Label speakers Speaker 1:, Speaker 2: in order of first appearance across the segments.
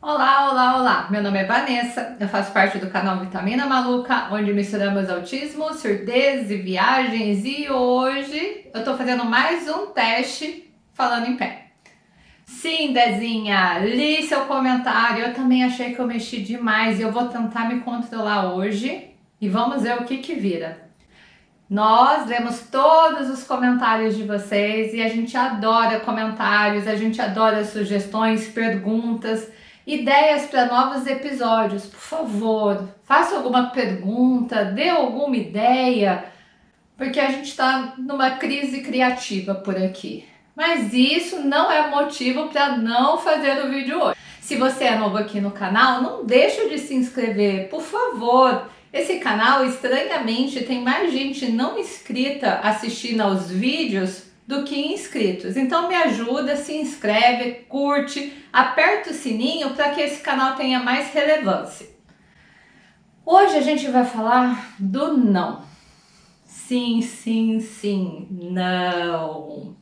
Speaker 1: Olá, olá, olá! Meu nome é Vanessa, eu faço parte do canal Vitamina Maluca, onde misturamos autismo, surdez e viagens e hoje eu tô fazendo mais um teste falando em pé. Sim, Dezinha, li seu comentário, eu também achei que eu mexi demais e eu vou tentar me controlar hoje e vamos ver o que que vira. Nós lemos todos os comentários de vocês e a gente adora comentários, a gente adora sugestões, perguntas, ideias para novos episódios. Por favor, faça alguma pergunta, dê alguma ideia, porque a gente está numa crise criativa por aqui. Mas isso não é motivo para não fazer o vídeo hoje. Se você é novo aqui no canal, não deixe de se inscrever, por favor. Esse canal, estranhamente, tem mais gente não inscrita assistindo aos vídeos do que inscritos. Então me ajuda, se inscreve, curte, aperta o sininho para que esse canal tenha mais relevância. Hoje a gente vai falar do não. Sim, sim, sim, não.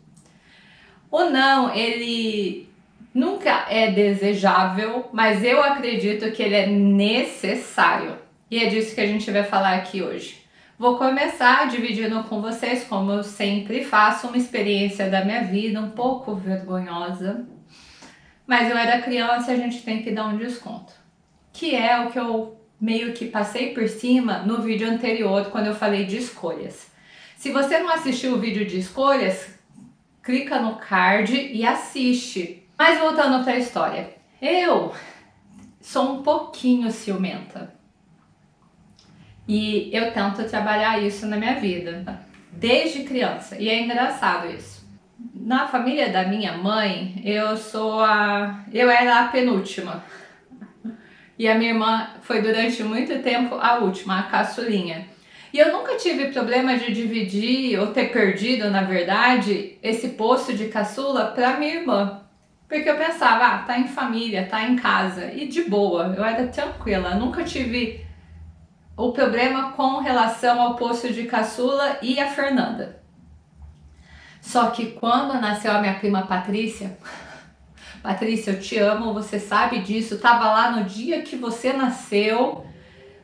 Speaker 1: O não, ele nunca é desejável, mas eu acredito que ele é necessário. E é disso que a gente vai falar aqui hoje. Vou começar dividindo com vocês, como eu sempre faço, uma experiência da minha vida um pouco vergonhosa. Mas eu era criança e a gente tem que dar um desconto. Que é o que eu meio que passei por cima no vídeo anterior, quando eu falei de escolhas. Se você não assistiu o vídeo de escolhas, clica no card e assiste. Mas voltando para a história. Eu sou um pouquinho ciumenta. E eu tento trabalhar isso na minha vida, desde criança. E é engraçado isso. Na família da minha mãe, eu sou a... eu era a penúltima. E a minha irmã foi durante muito tempo a última, a caçulinha. E eu nunca tive problema de dividir ou ter perdido, na verdade, esse posto de caçula para minha irmã. Porque eu pensava, ah, tá em família, tá em casa. E de boa, eu era tranquila, nunca tive o problema com relação ao posto de caçula e a Fernanda. Só que quando nasceu a minha prima Patrícia, Patrícia, eu te amo, você sabe disso, tava lá no dia que você nasceu,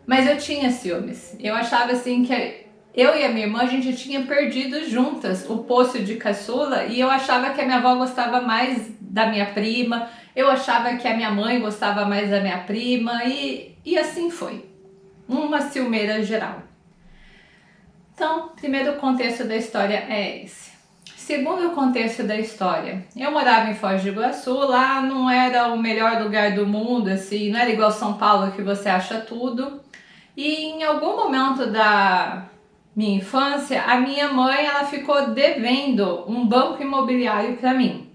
Speaker 1: mas eu tinha ciúmes. Eu achava assim que eu e a minha irmã, a gente tinha perdido juntas o posto de caçula e eu achava que a minha avó gostava mais da minha prima, eu achava que a minha mãe gostava mais da minha prima e, e assim foi uma ciumeira geral. Então, primeiro contexto da história é esse. Segundo contexto da história, eu morava em Foz do Iguaçu, lá não era o melhor lugar do mundo, assim, não era igual São Paulo que você acha tudo. E em algum momento da minha infância, a minha mãe ela ficou devendo um banco imobiliário para mim.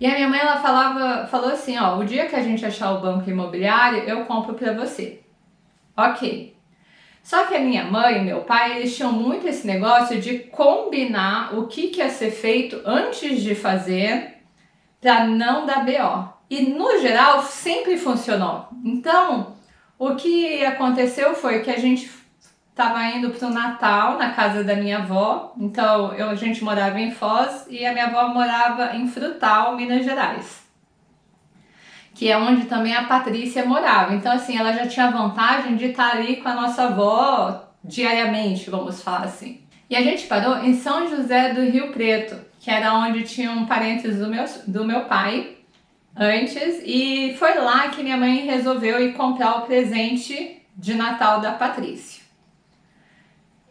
Speaker 1: E a minha mãe ela falava, falou assim, ó, o dia que a gente achar o banco imobiliário, eu compro para você. Ok. Só que a minha mãe e meu pai, eles tinham muito esse negócio de combinar o que, que ia ser feito antes de fazer para não dar BO. E no geral sempre funcionou. Então, o que aconteceu foi que a gente estava indo para o Natal na casa da minha avó. Então, eu, a gente morava em Foz e a minha avó morava em Frutal, Minas Gerais que é onde também a Patrícia morava. Então, assim, ela já tinha vantagem de estar ali com a nossa avó diariamente, vamos falar assim. E a gente parou em São José do Rio Preto, que era onde tinham parentes do meu, do meu pai antes, e foi lá que minha mãe resolveu ir comprar o presente de Natal da Patrícia.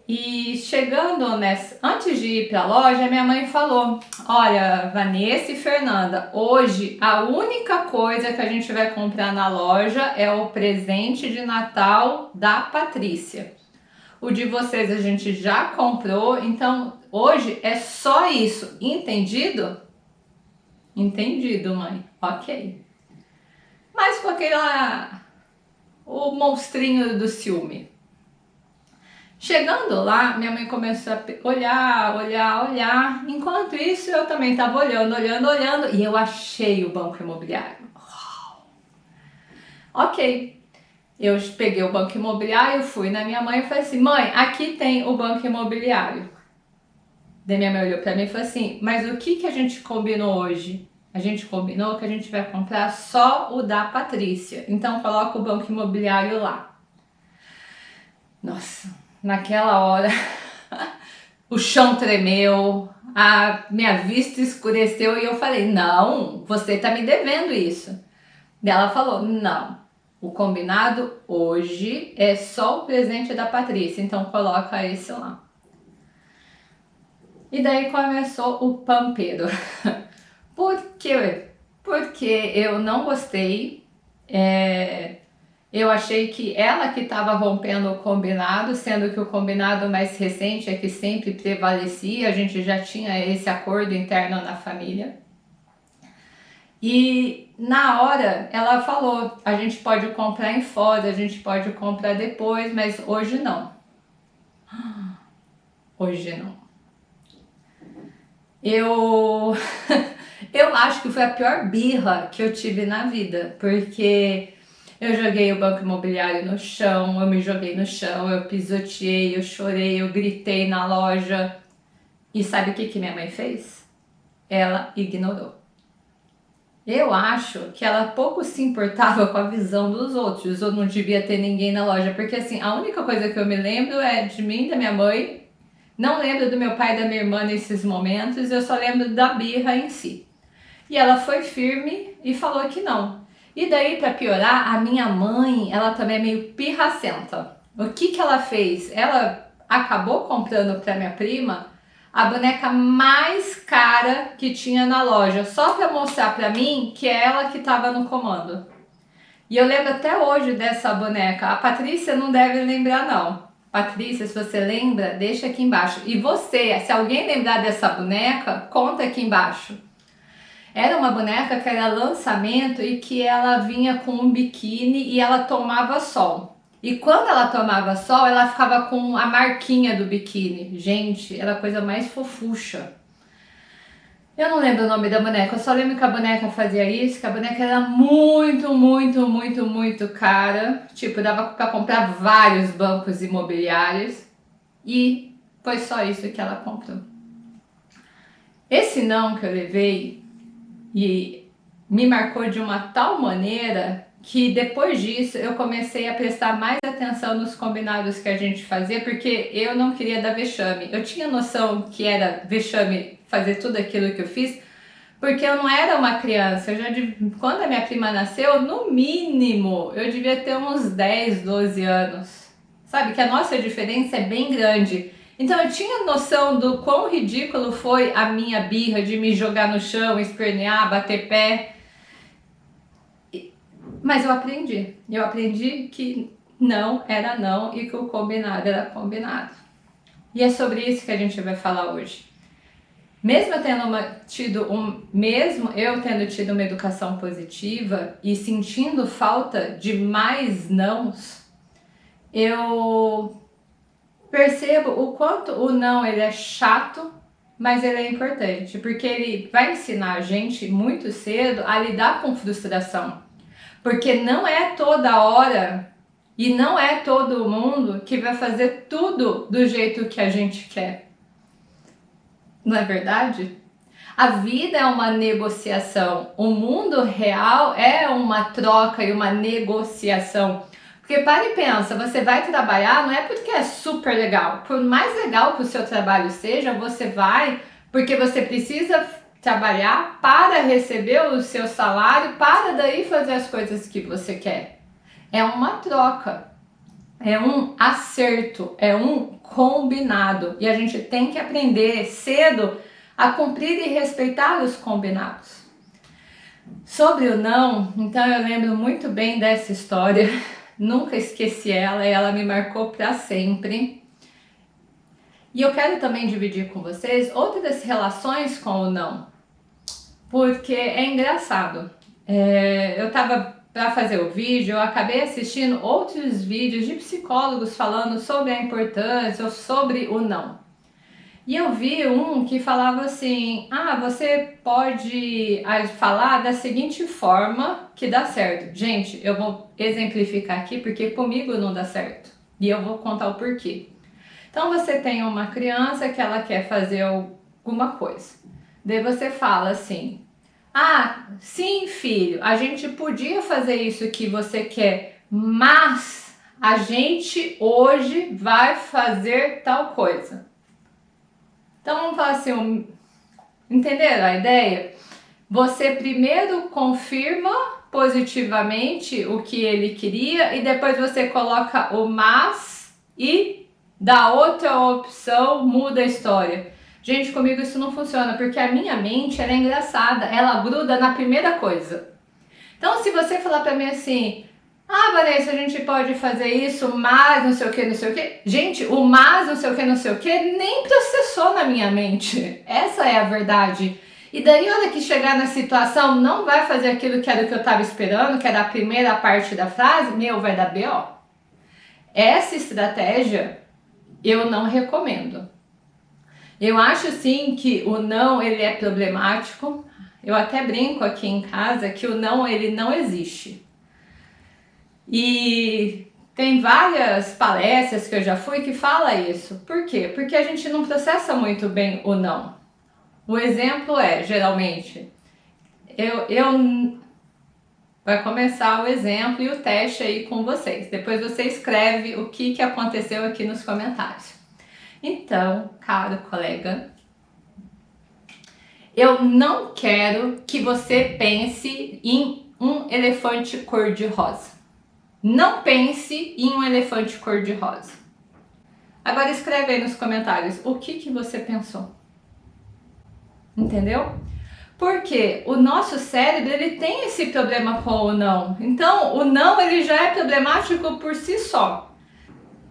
Speaker 1: E chegando nessa, antes de ir para a loja, minha mãe falou: Olha, Vanessa e Fernanda, hoje a única coisa que a gente vai comprar na loja é o presente de Natal da Patrícia. O de vocês a gente já comprou, então hoje é só isso, entendido? Entendido, mãe. Ok. Mas com aquela. o monstrinho do ciúme. Chegando lá, minha mãe começou a olhar, olhar, olhar. Enquanto isso, eu também estava olhando, olhando, olhando e eu achei o banco imobiliário. Ok. Eu peguei o banco imobiliário, fui na minha mãe e falei assim, mãe, aqui tem o banco imobiliário. Daí minha mãe olhou para mim e falou assim, mas o que, que a gente combinou hoje? a gente combinou que a gente vai comprar só o da Patrícia. Então coloca o banco imobiliário lá. Nossa, naquela hora o chão tremeu, a minha vista escureceu e eu falei: "Não, você tá me devendo isso". E ela falou: "Não, o combinado hoje é só o presente da Patrícia, então coloca esse lá". E daí começou o pampeiro. Por quê? Porque eu não gostei, é, eu achei que ela que estava rompendo o combinado, sendo que o combinado mais recente é que sempre prevalecia, a gente já tinha esse acordo interno na família. E na hora ela falou, a gente pode comprar em fora, a gente pode comprar depois, mas hoje não. Hoje não. Eu eu acho que foi a pior birra que eu tive na vida, porque eu joguei o banco imobiliário no chão, eu me joguei no chão, eu pisoteei, eu chorei, eu gritei na loja. E sabe o que, que minha mãe fez? Ela ignorou. Eu acho que ela pouco se importava com a visão dos outros, ou não devia ter ninguém na loja, porque assim, a única coisa que eu me lembro é de mim, da minha mãe, não lembro do meu pai e da minha irmã nesses momentos, eu só lembro da birra em si. E ela foi firme e falou que não. E daí, para piorar, a minha mãe, ela também é meio pirracenta. O que que ela fez? Ela acabou comprando para minha prima a boneca mais cara que tinha na loja, só para mostrar para mim que é ela que estava no comando. E eu lembro até hoje dessa boneca. A Patrícia não deve lembrar não. Patrícia, se você lembra, deixa aqui embaixo. E você, se alguém lembrar dessa boneca, conta aqui embaixo. Era uma boneca que era lançamento e que ela vinha com um biquíni e ela tomava sol. E quando ela tomava sol, ela ficava com a marquinha do biquíni. Gente, era a coisa mais fofucha. Eu não lembro o nome da boneca, eu só lembro que a boneca fazia isso, que a boneca era muito, muito, muito, muito cara. Tipo, dava para comprar vários bancos imobiliários. E foi só isso que ela comprou. Esse não que eu levei e me marcou de uma tal maneira que depois disso eu comecei a prestar mais atenção nos combinados que a gente fazia, porque eu não queria dar vexame. Eu tinha noção que era vexame fazer tudo aquilo que eu fiz, porque eu não era uma criança. Eu já, quando a minha prima nasceu, no mínimo, eu devia ter uns 10, 12 anos. Sabe que a nossa diferença é bem grande. Então eu tinha noção do quão ridículo foi a minha birra de me jogar no chão, espernear, bater pé. Mas eu aprendi. Eu aprendi que não era não e que o combinado era combinado. E é sobre isso que a gente vai falar hoje. Mesmo eu tendo uma, tido um, mesmo eu tendo tido uma educação positiva e sentindo falta de mais nãos, eu percebo o quanto o não ele é chato, mas ele é importante, porque ele vai ensinar a gente muito cedo a lidar com frustração. Porque não é toda hora e não é todo mundo que vai fazer tudo do jeito que a gente quer. Não é verdade? A vida é uma negociação, o mundo real é uma troca e uma negociação. Porque para e pensa, você vai trabalhar não é porque é super legal. Por mais legal que o seu trabalho seja, você vai porque você precisa trabalhar para receber o seu salário, para daí fazer as coisas que você quer. É uma troca, é um acerto, é um combinado. E a gente tem que aprender cedo a cumprir e respeitar os combinados. Sobre o não, então eu lembro muito bem dessa história nunca esqueci ela e ela me marcou para sempre. E eu quero também dividir com vocês outras relações com o não, porque é engraçado. É, eu tava para fazer o vídeo, eu acabei assistindo outros vídeos de psicólogos falando sobre a importância ou sobre o não. E eu vi um que falava assim, ah, você pode ah, falar da seguinte forma que dá certo. Gente, eu vou exemplificar aqui porque comigo não dá certo. E eu vou contar o porquê. Então você tem uma criança que ela quer fazer alguma coisa. Daí você fala assim, Ah, sim, filho, a gente podia fazer isso que você quer, mas a gente hoje vai fazer tal coisa. Então vamos falar assim, entenderam a ideia? Você primeiro confirma positivamente o que ele queria e depois você coloca o mas e dá outra opção, muda a história. Gente, comigo isso não funciona, porque a minha mente ela é engraçada, ela gruda na primeira coisa. Então, se você falar pra mim assim, ah, Vanessa, a gente pode fazer isso, mas não sei o que, não sei o que. Gente, o mas não sei o que, não sei o que, nem processou na minha mente. Essa é a verdade. E daí, hora que chegar na situação, não vai fazer aquilo que era o que eu tava esperando, que era a primeira parte da frase, meu, vai dar B.O. Essa estratégia eu não recomendo. Eu acho sim que o não ele é problemático. Eu até brinco aqui em casa que o não ele não existe. E tem várias palestras que eu já fui que fala isso. Por quê? Porque a gente não processa muito bem o não. O exemplo é, geralmente, eu, eu vai começar o exemplo e o teste aí com vocês. Depois você escreve o que, que aconteceu aqui nos comentários. Então, caro colega, eu não quero que você pense em um elefante cor-de-rosa. Não pense em um elefante cor-de-rosa. Agora escreve aí nos comentários o que, que você pensou. Entendeu? Porque o nosso cérebro ele tem esse problema com o não. Então, o não ele já é problemático por si só.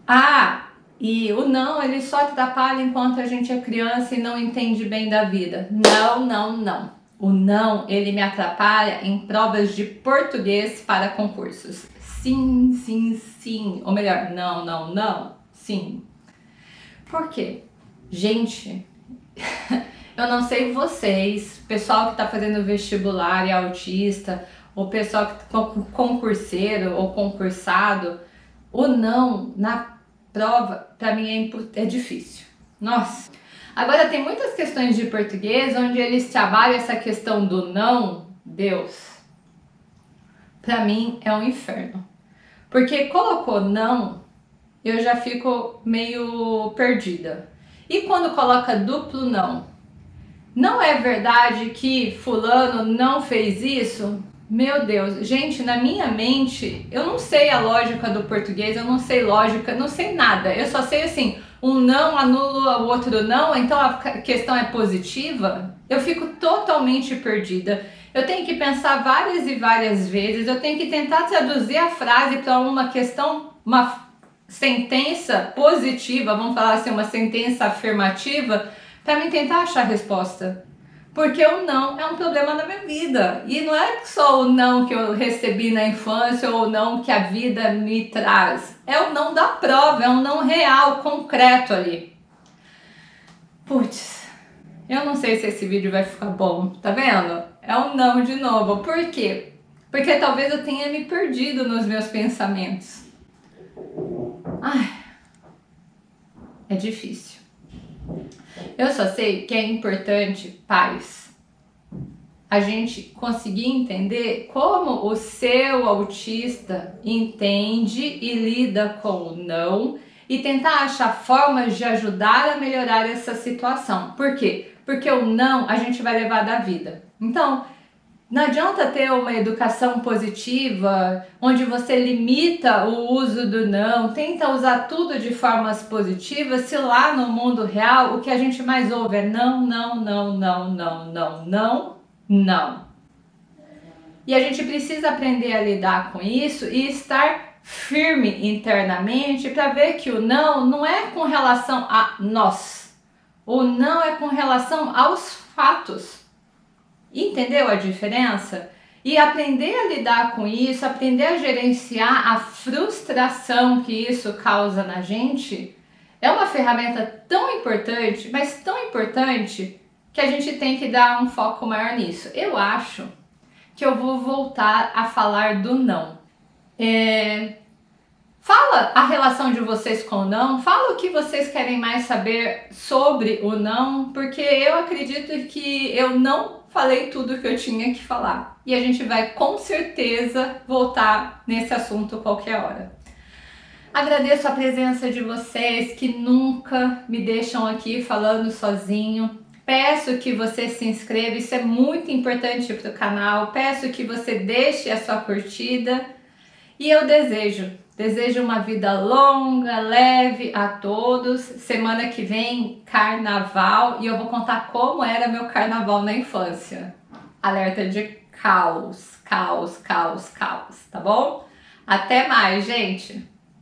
Speaker 1: Ah, e o não, ele só atrapalha enquanto a gente é criança e não entende bem da vida. Não, não, não. O não, ele me atrapalha em provas de português para concursos. Sim, sim, sim. Ou melhor, não, não, não. Sim. Por quê? Gente, eu não sei vocês, pessoal que está fazendo vestibular e autista, ou pessoal que tá concurseiro ou concursado, o não na prova, para mim é, é difícil. Nossa! Agora tem muitas questões de português onde eles trabalham essa questão do não, Deus. Para mim é um inferno. Porque colocou não, eu já fico meio perdida. E quando coloca duplo não? Não é verdade que fulano não fez isso? Meu Deus, gente, na minha mente, eu não sei a lógica do português, eu não sei lógica, não sei nada. Eu só sei assim, um não anula o outro não, então a questão é positiva. Eu fico totalmente perdida. Eu tenho que pensar várias e várias vezes, eu tenho que tentar traduzir a frase para uma questão, uma sentença positiva, vamos falar assim, uma sentença afirmativa, para me tentar achar a resposta. Porque o não é um problema na minha vida. E não é só o não que eu recebi na infância ou o não que a vida me traz. É o não da prova, é um não real, concreto ali. Putz, eu não sei se esse vídeo vai ficar bom, tá vendo? É um não de novo. Por quê? Porque talvez eu tenha me perdido nos meus pensamentos. Ai, é difícil. Eu só sei que é importante, pais, a gente conseguir entender como o seu autista entende e lida com o não e tentar achar formas de ajudar a melhorar essa situação. Por quê? Porque o não a gente vai levar da vida. Então, não adianta ter uma educação positiva, onde você limita o uso do não, tenta usar tudo de formas positivas, se lá no mundo real o que a gente mais ouve é não, não, não, não, não, não, não, não. E a gente precisa aprender a lidar com isso e estar firme internamente para ver que o não não é com relação a nós. O não é com relação aos fatos. Entendeu a diferença? E aprender a lidar com isso, aprender a gerenciar a frustração que isso causa na gente, é uma ferramenta tão importante, mas tão importante, que a gente tem que dar um foco maior nisso. Eu acho que eu vou voltar a falar do não. É, Fala a relação de vocês com o não, fala o que vocês querem mais saber sobre o não, porque eu acredito que eu não falei tudo que eu tinha que falar. E a gente vai com certeza voltar nesse assunto qualquer hora. Agradeço a presença de vocês que nunca me deixam aqui falando sozinho. Peço que você se inscreva, isso é muito importante para o canal. Peço que você deixe a sua curtida. E eu desejo, desejo uma vida longa, leve a todos. Semana que vem, carnaval, e eu vou contar como era meu carnaval na infância. Alerta de caos, caos, caos, caos, tá bom? Até mais, gente!